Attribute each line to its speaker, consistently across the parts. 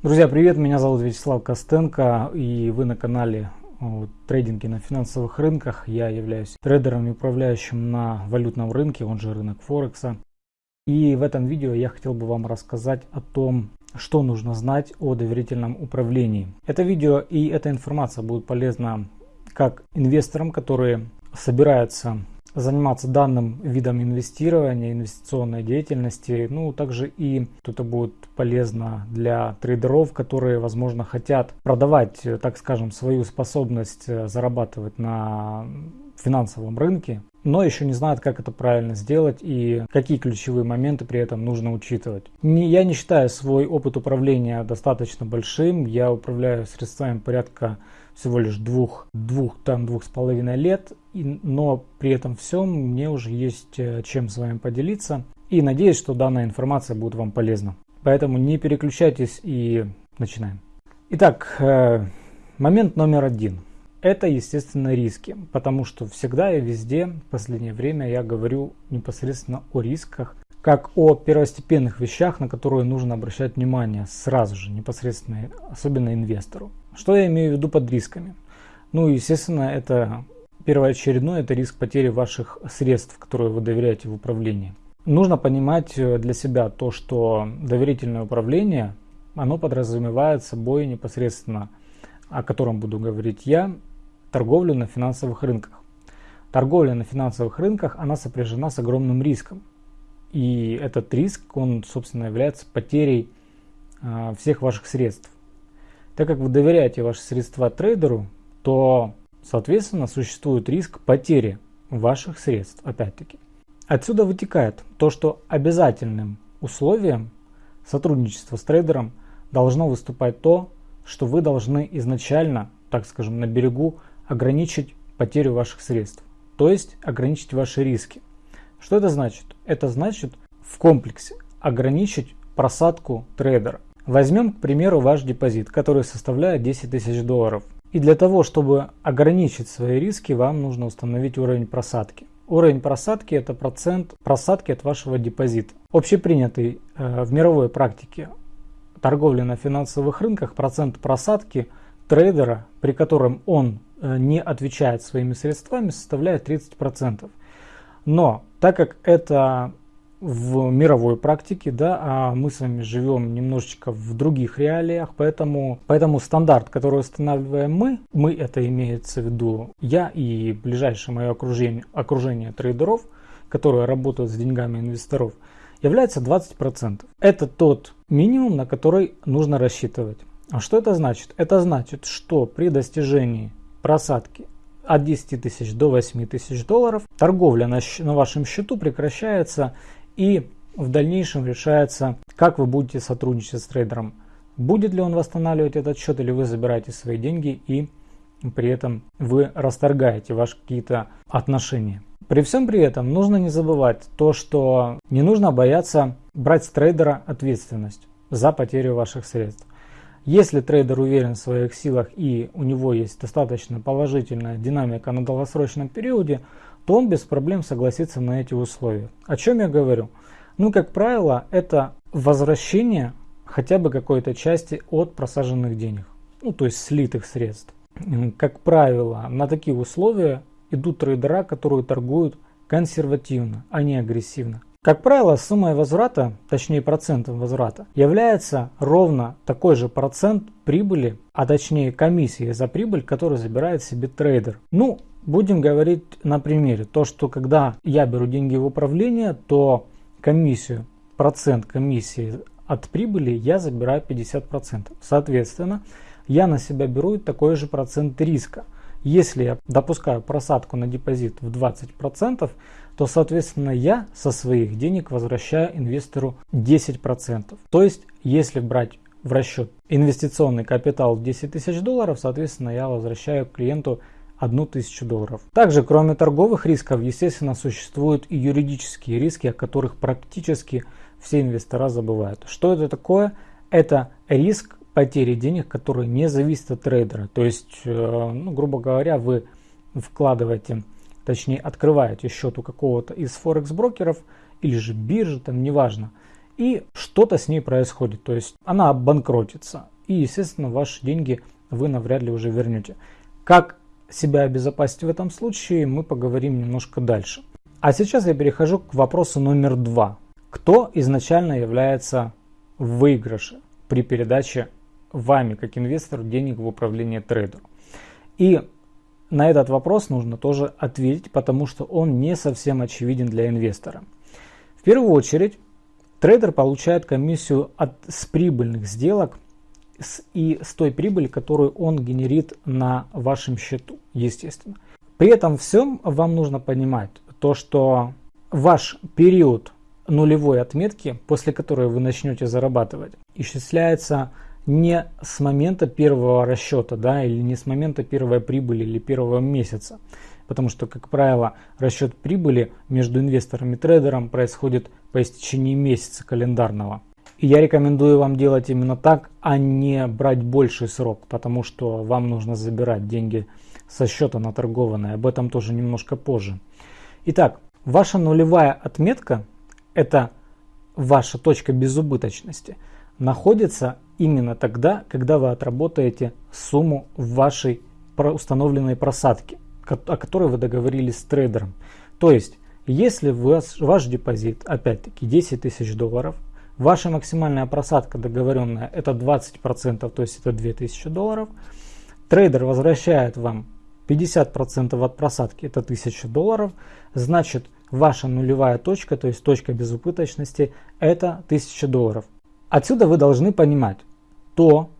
Speaker 1: Друзья, привет! Меня зовут Вячеслав Костенко и вы на канале трейдинги на финансовых рынках. Я являюсь трейдером и управляющим на валютном рынке, он же рынок Форекса. И в этом видео я хотел бы вам рассказать о том, что нужно знать о доверительном управлении. Это видео и эта информация будет полезна как инвесторам, которые собираются заниматься данным видом инвестирования, инвестиционной деятельности. Ну, также и это будет полезно для трейдеров, которые, возможно, хотят продавать, так скажем, свою способность э, зарабатывать на финансовом рынке, но еще не знают, как это правильно сделать и какие ключевые моменты при этом нужно учитывать. Не, я не считаю свой опыт управления достаточно большим. Я управляю средствами порядка всего лишь двух, двух, там двух с половиной лет, и, но при этом всем мне уже есть э, чем с вами поделиться. И надеюсь, что данная информация будет вам полезна. Поэтому не переключайтесь и начинаем. Итак, э, момент номер один. Это, естественно, риски, потому что всегда и везде в последнее время я говорю непосредственно о рисках, как о первостепенных вещах, на которые нужно обращать внимание сразу же, непосредственно, особенно инвестору. Что я имею в виду под рисками? Ну, естественно, это первоочередной, это риск потери ваших средств, которые вы доверяете в управлении. Нужно понимать э, для себя то, что доверительное управление, оно подразумевает собой непосредственно, о котором буду говорить я, торговлю на финансовых рынках. Торговля на финансовых рынках, она сопряжена с огромным риском. И этот риск, он, собственно, является потерей э, всех ваших средств. Так как вы доверяете ваши средства трейдеру, то, соответственно, существует риск потери ваших средств, опять-таки. Отсюда вытекает то, что обязательным условием сотрудничества с трейдером должно выступать то, что вы должны изначально, так скажем, на берегу ограничить потерю ваших средств, то есть ограничить ваши риски. Что это значит? Это значит в комплексе ограничить просадку трейдера. Возьмем, к примеру, ваш депозит, который составляет 10 тысяч долларов. И для того, чтобы ограничить свои риски, вам нужно установить уровень просадки. Уровень просадки – это процент просадки от вашего депозита. Общепринятый э, в мировой практике торговли на финансовых рынках процент просадки трейдера, при котором он э, не отвечает своими средствами, составляет 30%. Но так как это в мировой практике, да, а мы с вами живем немножечко в других реалиях, поэтому, поэтому стандарт, который устанавливаем мы, мы это имеется в виду я и ближайшее мое окружение, окружение трейдеров, которые работают с деньгами инвесторов, является 20%. Это тот минимум, на который нужно рассчитывать. А что это значит? Это значит, что при достижении просадки от 10 тысяч до 8 тысяч долларов торговля на, на вашем счету прекращается и в дальнейшем решается, как вы будете сотрудничать с трейдером. Будет ли он восстанавливать этот счет или вы забираете свои деньги и при этом вы расторгаете ваши какие-то отношения. При всем при этом нужно не забывать то, что не нужно бояться брать с трейдера ответственность за потерю ваших средств. Если трейдер уверен в своих силах и у него есть достаточно положительная динамика на долгосрочном периоде, то он без проблем согласится на эти условия. О чем я говорю? Ну, как правило, это возвращение хотя бы какой-то части от просаженных денег, ну, то есть слитых средств. Как правило, на такие условия идут трейдера, которые торгуют консервативно, а не агрессивно. Как правило, суммой возврата, точнее процентом возврата, является ровно такой же процент прибыли, а точнее комиссии за прибыль, которую забирает себе трейдер. Ну, Будем говорить на примере. То, что когда я беру деньги в управление, то комиссию, процент комиссии от прибыли я забираю 50%. Соответственно, я на себя беру такой же процент риска. Если я допускаю просадку на депозит в 20%, то, соответственно, я со своих денег возвращаю инвестору 10%. То есть, если брать в расчет инвестиционный капитал в 10 тысяч долларов, соответственно, я возвращаю клиенту 1000 долларов. Также, кроме торговых рисков, естественно, существуют и юридические риски, о которых практически все инвестора забывают. Что это такое? Это риск потери денег, который не зависит от трейдера. То есть, э, ну, грубо говоря, вы вкладываете, точнее открываете счет у какого-то из форекс брокеров или же биржи, там неважно. и что-то с ней происходит, то есть она обанкротится, и, естественно, ваши деньги вы навряд ли уже вернете. Как себя обезопасить в этом случае, мы поговорим немножко дальше. А сейчас я перехожу к вопросу номер два. Кто изначально является в выигрыше при передаче вами, как инвестору, денег в управление трейдеру? И на этот вопрос нужно тоже ответить, потому что он не совсем очевиден для инвестора. В первую очередь, трейдер получает комиссию от, с прибыльных сделок с, и с той прибыли, которую он генерит на вашем счету, естественно. При этом всем вам нужно понимать то, что ваш период нулевой отметки, после которой вы начнете зарабатывать, исчисляется не с момента первого расчета, да, или не с момента первой прибыли или первого месяца. Потому что, как правило, расчет прибыли между инвестором и трейдером происходит по истечении месяца календарного. И я рекомендую вам делать именно так, а не брать больший срок, потому что вам нужно забирать деньги со счета наторгованные. Об этом тоже немножко позже. Итак, ваша нулевая отметка – это ваша точка безубыточности – находится именно тогда, когда вы отработаете сумму вашей установленной просадке, о которой вы договорились с трейдером. То есть, если ваш, ваш депозит, опять-таки, 10 тысяч долларов, ваша максимальная просадка договоренная это 20%, то есть это 2000 долларов, трейдер возвращает вам 50% от просадки, это 1000 долларов, значит ваша нулевая точка, то есть точка безубыточности, это 1000 долларов. Отсюда вы должны понимать то,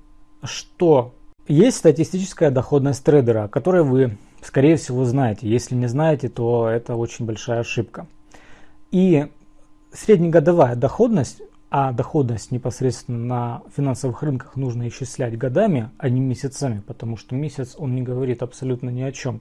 Speaker 1: что есть статистическая доходность трейдера, о которой вы, скорее всего, знаете. Если не знаете, то это очень большая ошибка. И среднегодовая доходность, а доходность непосредственно на финансовых рынках нужно исчислять годами, а не месяцами, потому что месяц он не говорит абсолютно ни о чем.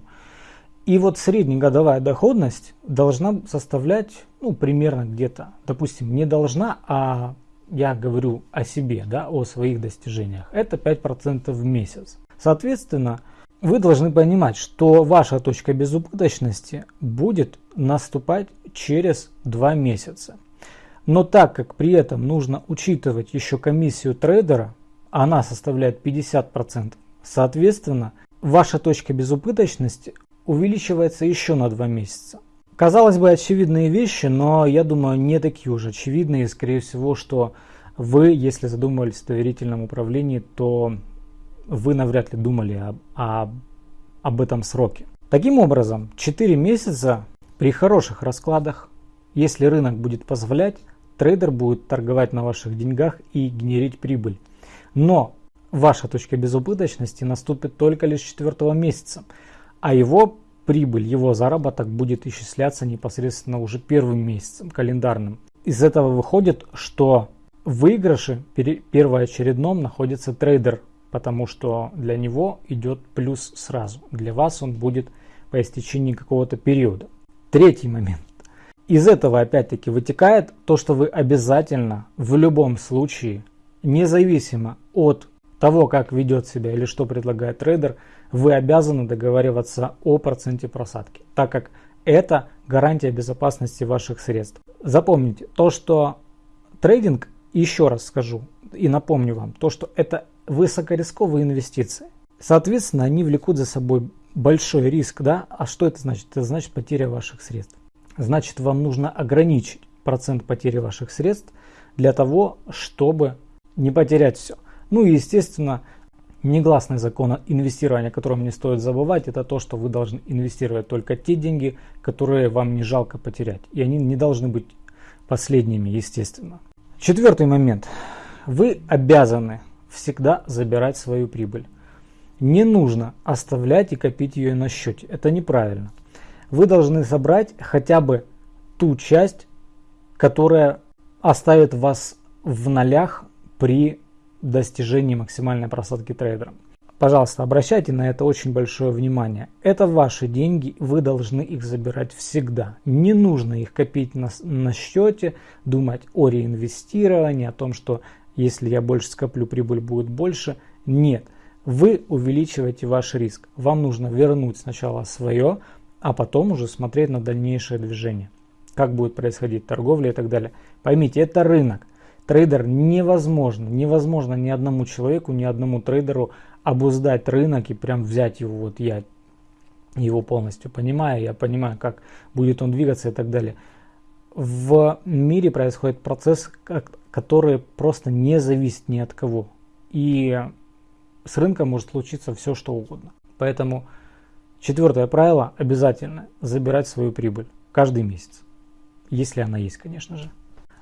Speaker 1: И вот среднегодовая доходность должна составлять ну, примерно где-то, допустим, не должна, а я говорю о себе, да, о своих достижениях, это 5% в месяц. Соответственно, вы должны понимать, что ваша точка безубыточности будет наступать через 2 месяца. Но так как при этом нужно учитывать еще комиссию трейдера, она составляет 50%, соответственно, ваша точка безубыточности увеличивается еще на 2 месяца. Казалось бы, очевидные вещи, но я думаю, не такие уж очевидные. Скорее всего, что вы, если задумывались о доверительном управлении, то вы навряд ли думали об, об, об этом сроке. Таким образом, 4 месяца при хороших раскладах, если рынок будет позволять, трейдер будет торговать на ваших деньгах и генерить прибыль. Но ваша точка безубыточности наступит только лишь 4 месяца, а его прибыль, его заработок будет исчисляться непосредственно уже первым месяцем календарным. Из этого выходит, что в выигрыше первоочередном находится трейдер, потому что для него идет плюс сразу. Для вас он будет по истечении какого-то периода. Третий момент. Из этого опять-таки вытекает то, что вы обязательно в любом случае, независимо от того, как ведет себя или что предлагает трейдер, вы обязаны договариваться о проценте просадки, так как это гарантия безопасности ваших средств. Запомните, то, что трейдинг, еще раз скажу и напомню вам, то, что это высокорисковые инвестиции. Соответственно, они влекут за собой большой риск. Да? А что это значит? Это значит потеря ваших средств. Значит, вам нужно ограничить процент потери ваших средств для того, чтобы не потерять все. Ну и, естественно, Негласный закон инвестирования, о котором не стоит забывать, это то, что вы должны инвестировать только те деньги, которые вам не жалко потерять. И они не должны быть последними, естественно. Четвертый момент. Вы обязаны всегда забирать свою прибыль. Не нужно оставлять и копить ее на счете. Это неправильно. Вы должны собрать хотя бы ту часть, которая оставит вас в нолях при достижении максимальной просадки трейдером. Пожалуйста, обращайте на это очень большое внимание. Это ваши деньги, вы должны их забирать всегда. Не нужно их копить на, на счете, думать о реинвестировании, о том, что если я больше скоплю, прибыль будет больше. Нет, вы увеличиваете ваш риск. Вам нужно вернуть сначала свое, а потом уже смотреть на дальнейшее движение. Как будет происходить торговля и так далее. Поймите, это рынок. Трейдер невозможно, невозможно ни одному человеку, ни одному трейдеру обуздать рынок и прям взять его, вот я его полностью понимаю, я понимаю, как будет он двигаться и так далее. В мире происходит процесс, который просто не зависит ни от кого. И с рынком может случиться все, что угодно. Поэтому четвертое правило обязательно забирать свою прибыль каждый месяц. Если она есть, конечно же.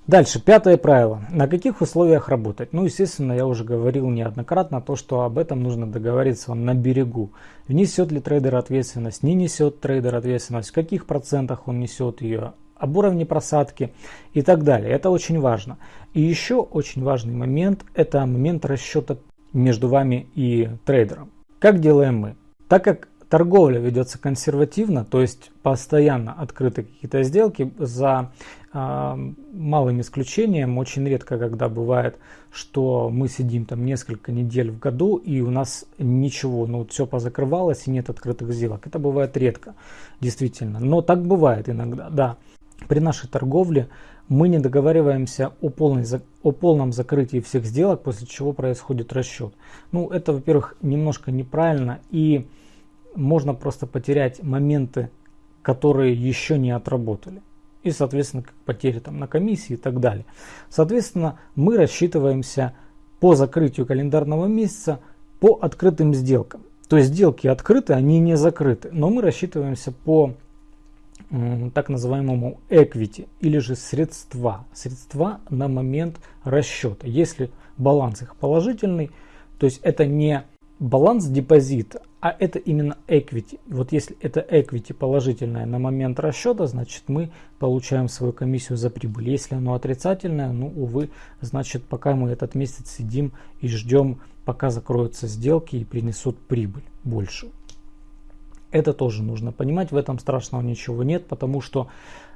Speaker 1: Дальше, пятое правило. На каких условиях работать? Ну, естественно, я уже говорил неоднократно то, что об этом нужно договориться на берегу. Несет ли трейдер ответственность, не несет трейдер ответственность, в каких процентах он несет ее, об уровне просадки и так далее. Это очень важно. И еще очень важный момент – это момент расчета между вами и трейдером. Как делаем мы? Так как торговля ведется консервативно, то есть постоянно открыты какие-то сделки за э, малым исключением, очень редко, когда бывает, что мы сидим там несколько недель в году и у нас ничего, ну все позакрывалось и нет открытых сделок. Это бывает редко, действительно, но так бывает иногда, да. При нашей торговле мы не договариваемся о, полной, о полном закрытии всех сделок, после чего происходит расчет. Ну, это, во-первых, немножко неправильно и можно просто потерять моменты, которые еще не отработали. И, соответственно, потери там на комиссии и так далее. Соответственно, мы рассчитываемся по закрытию календарного месяца по открытым сделкам. То есть сделки открыты, они не закрыты. Но мы рассчитываемся по так называемому equity или же средства. Средства на момент расчета. Если баланс их положительный, то есть это не баланс депозита, а это именно equity. Вот если это equity положительное на момент расчета, значит мы получаем свою комиссию за прибыль. Если оно отрицательное, ну увы, значит пока мы этот месяц сидим и ждем, пока закроются сделки и принесут прибыль больше. Это тоже нужно понимать, в этом страшного ничего нет, потому что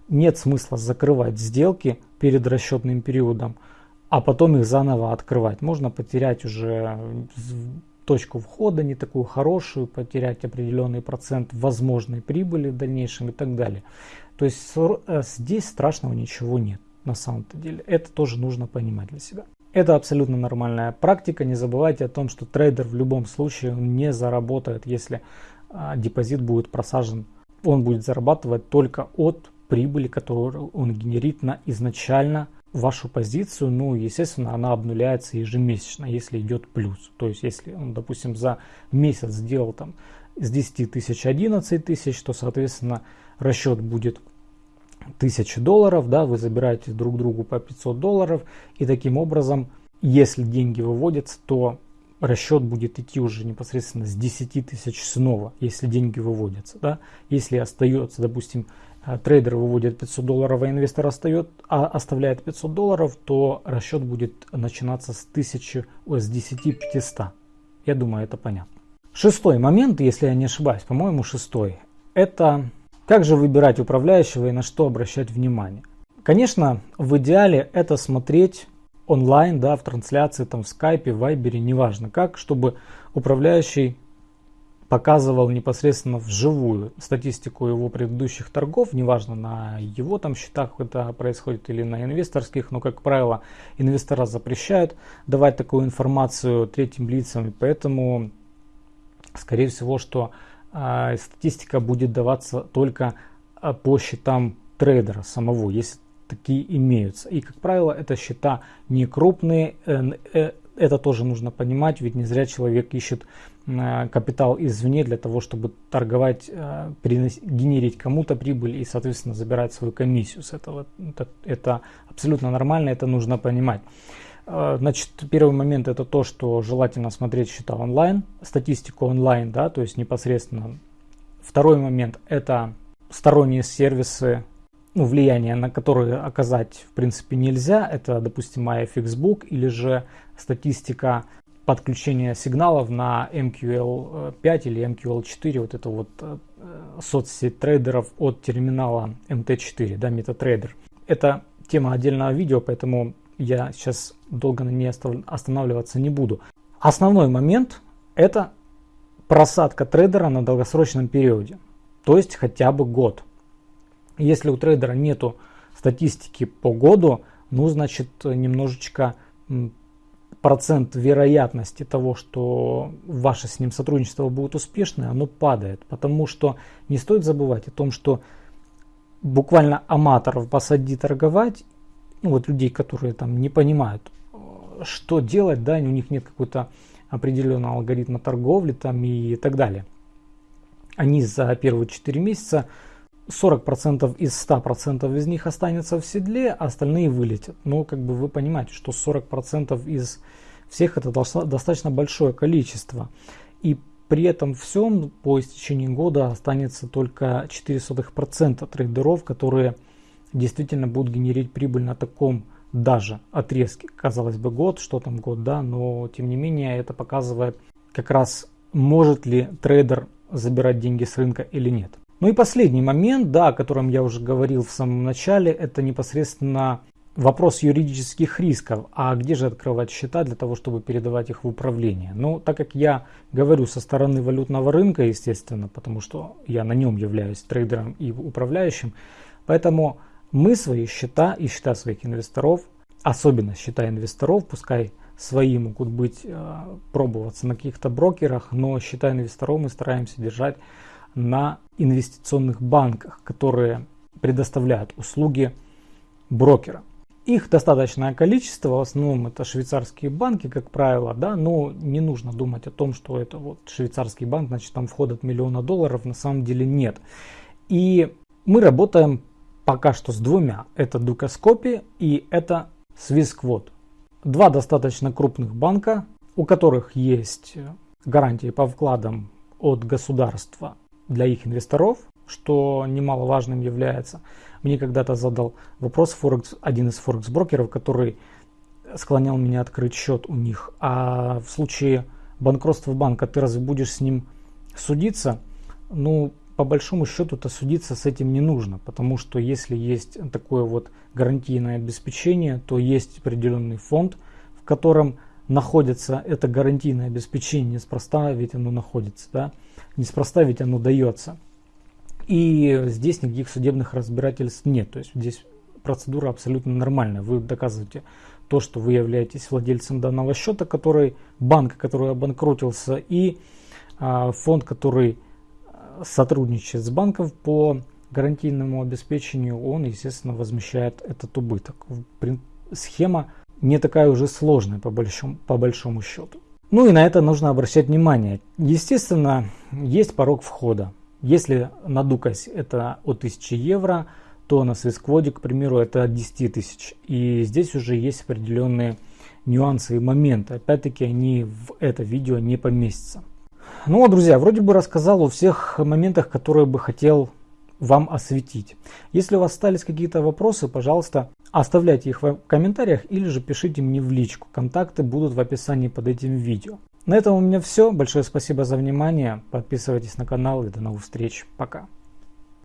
Speaker 1: нет смысла закрывать сделки перед расчетным периодом, а потом их заново открывать. Можно потерять уже точку входа не такую хорошую, потерять определенный процент возможной прибыли в дальнейшем и так далее. То есть э, здесь страшного ничего нет на самом-то деле. Это тоже нужно понимать для себя. Это абсолютно нормальная практика. Не забывайте о том, что трейдер в любом случае не заработает, если а, депозит будет просажен. Он будет зарабатывать только от прибыли, которую он генерит на изначально вашу позицию, ну, естественно, она обнуляется ежемесячно, если идет плюс. То есть, если он, допустим, за месяц сделал там с 10 тысяч 11 тысяч, то, соответственно, расчет будет 1000 долларов, да, вы забираете друг другу по 500 долларов, и таким образом, если деньги выводятся, то расчет будет идти уже непосредственно с 10 тысяч снова, если деньги выводятся. Да? Если остается, допустим, трейдер выводит 500 долларов, а инвестор остает, а оставляет 500 долларов, то расчет будет начинаться с, 1000, с 10 500. Я думаю, это понятно. Шестой момент, если я не ошибаюсь, по-моему, шестой, это как же выбирать управляющего и на что обращать внимание. Конечно, в идеале это смотреть онлайн, да, в трансляции, там, в скайпе, в вайбере, неважно как, чтобы управляющий показывал непосредственно вживую статистику его предыдущих торгов, неважно на его там счетах это происходит или на инвесторских, но как правило инвестора запрещают давать такую информацию третьим лицам, и поэтому скорее всего, что э, статистика будет даваться только а, по счетам трейдера самого, если такие имеются. И, как правило, это счета не крупные, э, э, это тоже нужно понимать, ведь не зря человек ищет э, капитал извне для того, чтобы торговать, генерить кому-то прибыль и, соответственно, забирать свою комиссию с этого. Это, это абсолютно нормально, это нужно понимать. Значит, первый момент это то, что желательно смотреть счета онлайн, статистику онлайн, да, то есть непосредственно. Второй момент это сторонние сервисы ну, влияние на которые оказать в принципе нельзя. Это, допустим, iFixbook или же статистика подключения сигналов на MQL5 или MQL4, вот это вот э, соцсеть трейдеров от терминала MT4, да, MetaTrader. Это тема отдельного видео, поэтому я сейчас долго на ней останавливаться не буду. Основной момент это просадка трейдера на долгосрочном периоде, то есть хотя бы год. Если у трейдера нету статистики по году, ну, значит, немножечко процент вероятности того, что ваше с ним сотрудничество будет успешное, оно падает. Потому что не стоит забывать о том, что буквально аматоров посади торговать, ну вот людей, которые там не понимают, что делать, да, у них нет какой-то определенного алгоритма торговли там и так далее. Они за первые 4 месяца 40% из 100% из них останется в седле, а остальные вылетят. Но как бы вы понимаете, что 40% из всех это достаточно большое количество. И при этом всем по истечении года останется только 0,04% трейдеров, которые действительно будут генерить прибыль на таком даже отрезке. Казалось бы год, что там год, да, но тем не менее это показывает как раз может ли трейдер забирать деньги с рынка или нет. Ну и последний момент, да, о котором я уже говорил в самом начале, это непосредственно вопрос юридических рисков. А где же открывать счета для того, чтобы передавать их в управление? Ну, так как я говорю со стороны валютного рынка, естественно, потому что я на нем являюсь трейдером и управляющим, поэтому мы свои счета и счета своих инвесторов, особенно счета инвесторов, пускай свои могут быть, э, пробоваться на каких-то брокерах, но счета инвесторов мы стараемся держать на инвестиционных банках, которые предоставляют услуги брокера. Их достаточное количество, в основном это швейцарские банки, как правило, да, но не нужно думать о том, что это вот швейцарский банк, значит там входят миллиона долларов, на самом деле нет. И мы работаем пока что с двумя, это Дукаскопи и это Swissquote. Два достаточно крупных банка, у которых есть гарантии по вкладам от государства для их инвесторов, что немаловажным является. Мне когда-то задал вопрос Форекс, один из форекс-брокеров, который склонял меня открыть счет у них. А в случае банкротства банка ты разве будешь с ним судиться? Ну, по большому счету-то судиться с этим не нужно, потому что если есть такое вот гарантийное обеспечение, то есть определенный фонд, в котором находится это гарантийное обеспечение, неспроста ведь оно находится, да, неспроста ведь оно дается. И здесь никаких судебных разбирательств нет, то есть здесь процедура абсолютно нормальная. Вы доказываете то, что вы являетесь владельцем данного счета, который банк, который обанкротился, и а, фонд, который а, сотрудничает с банком по гарантийному обеспечению, он, естественно, возмещает этот убыток. Схема не такая уже сложная по большому, по большому счету. Ну и на это нужно обращать внимание. Естественно, есть порог входа. Если на Дукасе это от 1000 евро, то на Свискводе, к примеру, это от 10 тысяч. И здесь уже есть определенные нюансы и моменты. Опять-таки они в это видео не поместятся. Ну, друзья, вроде бы рассказал о всех моментах, которые бы хотел вам осветить. Если у вас остались какие-то вопросы, пожалуйста, оставляйте их в комментариях или же пишите мне в личку. Контакты будут в описании под этим видео. На этом у меня все. Большое спасибо за внимание. Подписывайтесь на канал и до новых встреч. Пока.